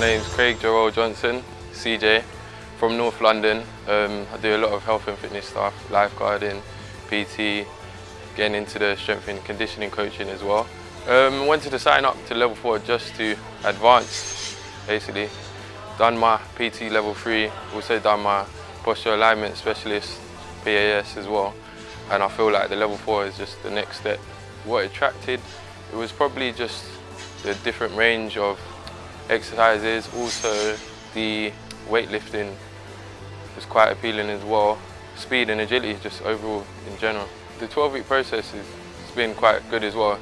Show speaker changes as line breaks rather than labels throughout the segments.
name's Craig Joel Johnson, CJ, from North London. Um, I do a lot of health and fitness stuff, lifeguarding, PT, getting into the strength and conditioning coaching as well. Um, wanted to sign up to level 4 just to advance, basically. Done my PT level 3, also done my posture alignment specialist, PAS as well. And I feel like the level 4 is just the next step. What attracted, it was probably just the different range of exercises, also the weightlifting is quite appealing as well. Speed and agility just overall in general. The 12 week process has been quite good as well.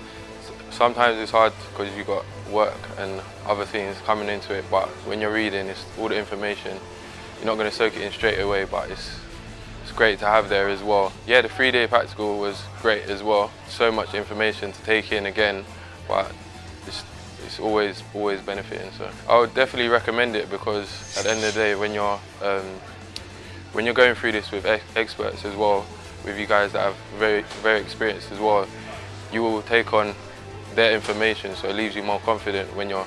Sometimes it's hard because you've got work and other things coming into it, but when you're reading, it's all the information. You're not going to soak it in straight away, but it's, it's great to have there as well. Yeah, the three day practical was great as well. So much information to take in again, but it's, it's always always benefiting. So I would definitely recommend it because at the end of the day, when you're um, when you're going through this with ex experts as well, with you guys that have very very experienced as well, you will take on their information, so it leaves you more confident when you're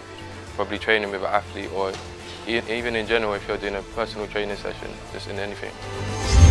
probably training with an athlete or even in general if you're doing a personal training session, just in anything.